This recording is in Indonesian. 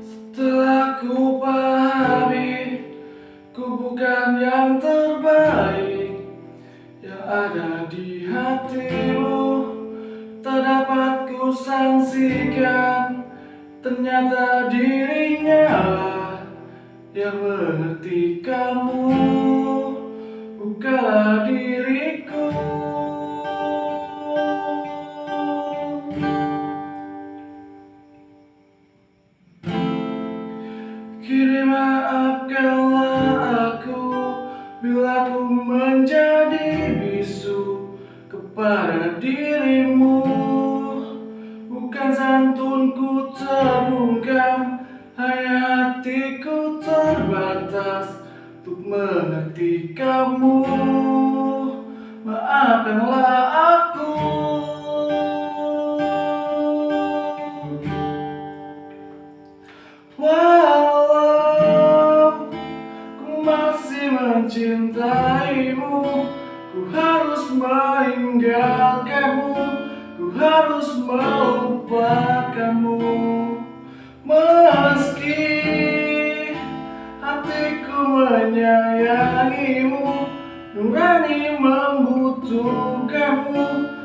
Setelah ku pahami Ku bukan yang terbaik. Yang ada di hatimu Tak dapat ku sangsikan Ternyata dirinya Yang mengerti kamu Bukalah diriku Kini maafkanlah aku Bila ku menjadi bisu Kepada dirimu. Bukan santunku terbungkam Hanya hatiku terbatas Untuk mengerti kamu. Maafkanlah mencintaimu. Ku harus meninggalkanmu. Ku harus melupakanmu. Meski hatiku menyayangimu Nurani membutuhkanmu.